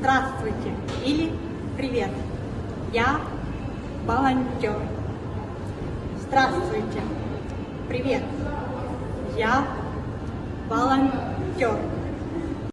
Здравствуйте или Привет. Я волонтер. Здравствуйте. Привет. Я волонтер.